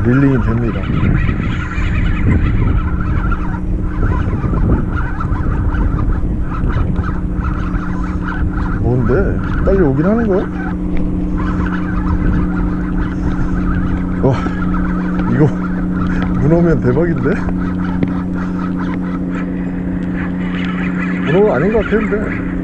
릴링이 됩니다 뭔데? 빨리 오긴 하는 거야? 와 이거 문어면 대박인데? 문어 아닌 것 같았는데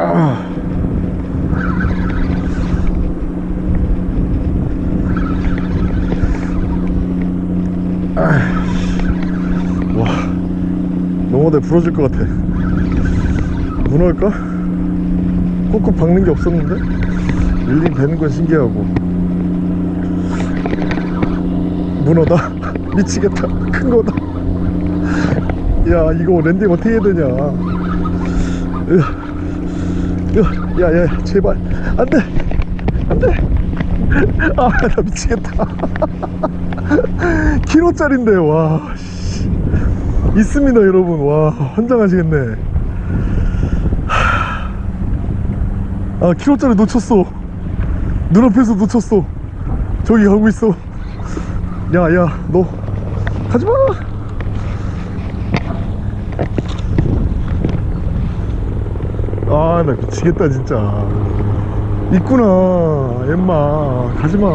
아. 아. 와 농어대 부러질 것 같아 문어일까? 꾹꾹 박는 게 없었는데 릴링 되는 건 신기하고 문어다 미치겠다 큰 거다 야 이거 landing 어떻게 해야 되냐 으아. 야, 야, 야, 제발. 안 돼. 안 돼. 아, 나 미치겠다. 키로짜린데, 와. 씨. 있습니다, 여러분. 와, 환장하시겠네. 아, 키로짜리 놓쳤어. 눈앞에서 놓쳤어. 저기 가고 있어. 야, 야, 너. 가지 마. 아 나 미치겠다 진짜. 있구나 엠마. 가지마